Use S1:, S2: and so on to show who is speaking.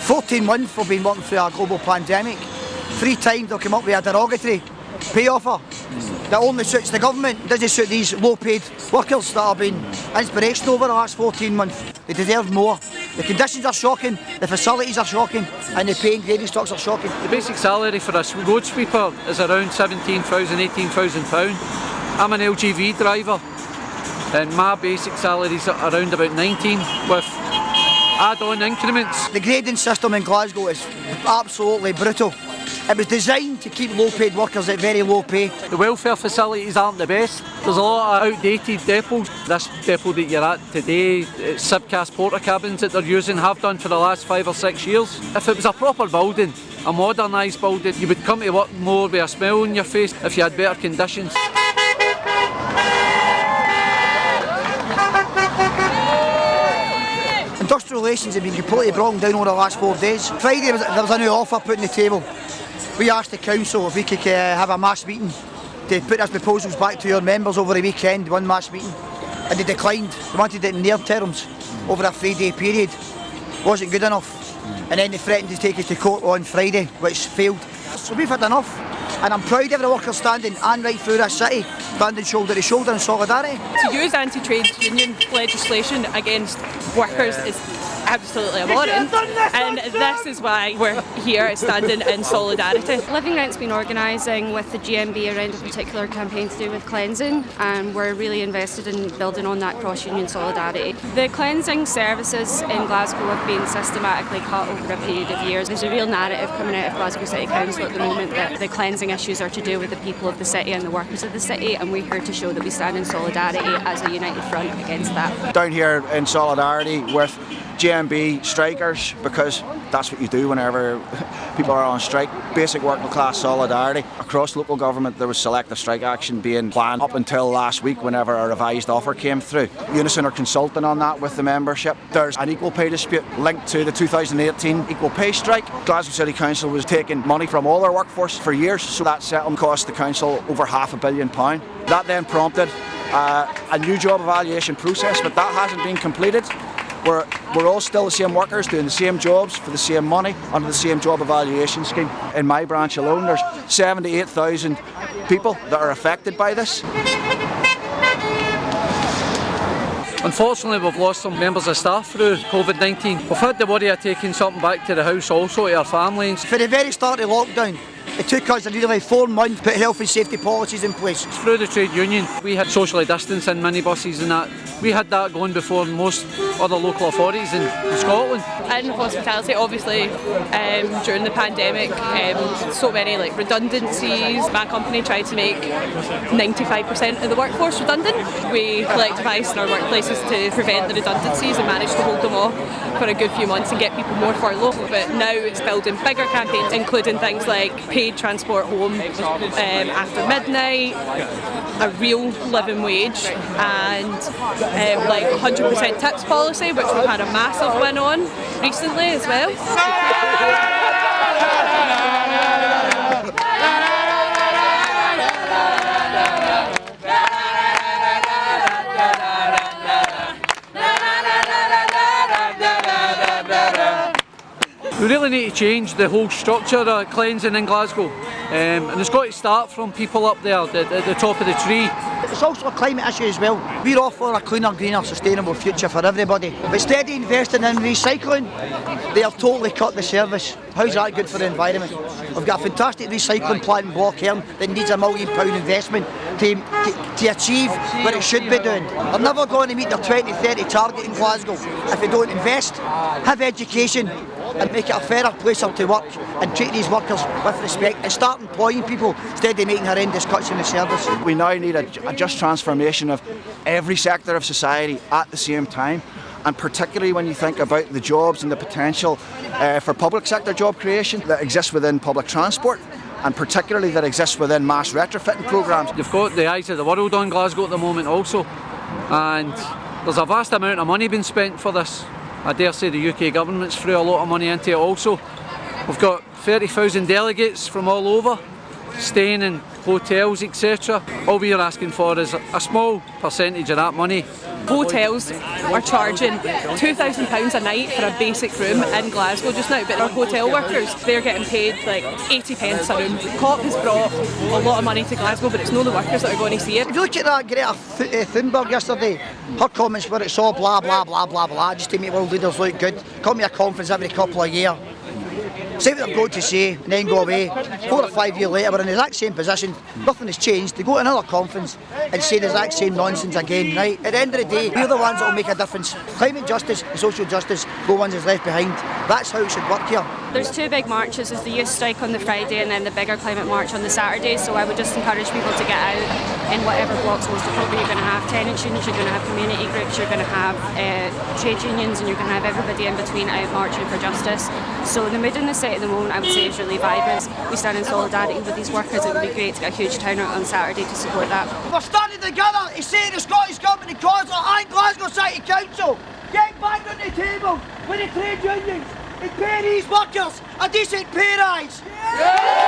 S1: 14 months we've been working through a global pandemic. Three times they'll come up with a derogatory pay offer that only suits the government, doesn't suit these low-paid workers that have been inspirational over the last 14 months. They deserve more. The conditions are shocking, the facilities are shocking, and the pay and grading stocks are shocking.
S2: The basic salary for a road sweeper is around 17,000, 18,000 pound. I'm an LGV driver and my basic salary is around about 19 with add-on increments.
S1: The grading system in Glasgow is absolutely brutal. It was designed to keep low paid workers at very low pay.
S2: The welfare facilities aren't the best. There's a lot of outdated depots. This depot that you're at today, it's Sibcast porter cabins that they're using, have done for the last five or six years. If it was a proper building, a modernised building, you would come to work more with a smile on your face if you had better conditions.
S1: Relations have been completely broken down over the last four days. Friday there was a new offer put on the table. We asked the council if we could uh, have a mass meeting to put those proposals back to your members over the weekend, one mass meeting. And they declined. They wanted it in their terms over a three day period. Wasn't good enough. And then they threatened to take us to court on Friday, which failed. So we've had enough. And I'm proud of the workers standing and right through this city, standing shoulder to shoulder in solidarity.
S3: To use anti-trade union legislation against workers is absolutely abhorrent and this is why we're here standing in solidarity.
S4: Living Rent's been organising with the GMB around a particular campaign to do with cleansing and we're really invested in building on that cross-union solidarity. The cleansing services in Glasgow have been systematically cut over a period of years. There's a real narrative coming out of Glasgow City Council at the moment that the cleansing issues are to do with the people of the city and the workers of the city and we're here to show that we stand in solidarity as a united front against that.
S5: Down here in solidarity with GMB strikers because that's what you do whenever people are on strike. Basic working class solidarity. Across local government there was selective strike action being planned up until last week whenever a revised offer came through. Unison are consulting on that with the membership. There's an equal pay dispute linked to the 2018 equal pay strike. Glasgow City Council was taking money from all their workforce for years so that settlement cost the council over half a billion pound. That then prompted uh, a new job evaluation process but that hasn't been completed. We're, we're all still the same workers doing the same jobs for the same money under the same job evaluation scheme. In my branch alone there's 78,000 people that are affected by this.
S2: Unfortunately we've lost some members of staff through COVID-19. We've had the worry of taking something back to the house also to our families.
S1: For the very start of lockdown, it took us nearly four months to put health and safety policies in place.
S2: Through the trade union, we had socially distancing minibuses and that. We had that going before most other local authorities in, Scotland.
S3: In hospitality, obviously, um, during the pandemic, um, so many like redundancies. My company tried to make 95% of the workforce redundant. We collectivised in our workplaces to prevent the redundancies and managed to hold them off for a good few months and get people more furloughed. But now it's building bigger campaigns, including things like paid transport home um, after midnight, a real living wage, and um, like 100% tips policy, which we've had a massive win on recently as well.
S2: We really need to change the whole structure of cleansing in Glasgow. Um, and it's got to start from people up there at the, the, top of the tree.
S1: It's also a climate issue as well. We're all for a cleaner, greener, sustainable future for everybody. But instead of investing in recycling, they have totally cut the service. How's that good for the environment? We've got a fantastic recycling plant in Blochairn that needs a million pound investment to, to, to, achieve what it should be doing. They're never going to meet their 2030 target in Glasgow if they don't invest, have education and make it a fairer place to work and treat these workers with respect and start employing people instead of making horrendous cuts in the service.
S5: We now need a, a just transformation of every sector of society at the same time and particularly when you think about the jobs and the potential uh, for public sector job creation that exists within public transport and particularly that exists within mass retrofitting programmes.
S2: You've got the eyes of the world on Glasgow at the moment also and there's a vast amount of money being spent for this. I dare say the UK government's threw a lot of money into it also. We've got 30,000 delegates from all over staying in hotels, etc. All we are asking for is a small percentage of that money.
S3: Hotels are charging £2,000 a night for a basic room in Glasgow just now, but our hotel workers, they're getting paid like 80 pence a room. COP has brought a lot of money to Glasgow, but it's not the workers that are going to see it.
S1: If you look at that Greta Th- uh, Thunberg yesterday, her comments were it's all blah blah blah blah blah just to make world leaders look good. Come to a conference every couple of years. Say what they've got to say and then go away. Four or five years later, we're in the exact same position. Nothing has changed. They go to another conference and say the exact same nonsense again. Right? At the end of the day, we're the ones that will make a difference. Climate justice and social justice, no one's is left behind. That's how it should work here.
S4: There's two big marches. There's the youth strike on the Friday and then the bigger climate march on the Saturday. So I would just encourage people to get out in whatever blocks most appropriate. You're going to have tenants unions, you're going to have community groups, you're going to have uh, trade unions, and you're going to have everybody in between out marching for justice. So the mood in the city at the moment, I would say, is really vibrant. We stand in solidarity with these workers. It would be great to get a huge turnout on Saturday to support that.
S1: We're standing together to say to the Scottish Government and Council and Glasgow City Council, get back on the table with the trade unions and pay these workers a decent pay rise.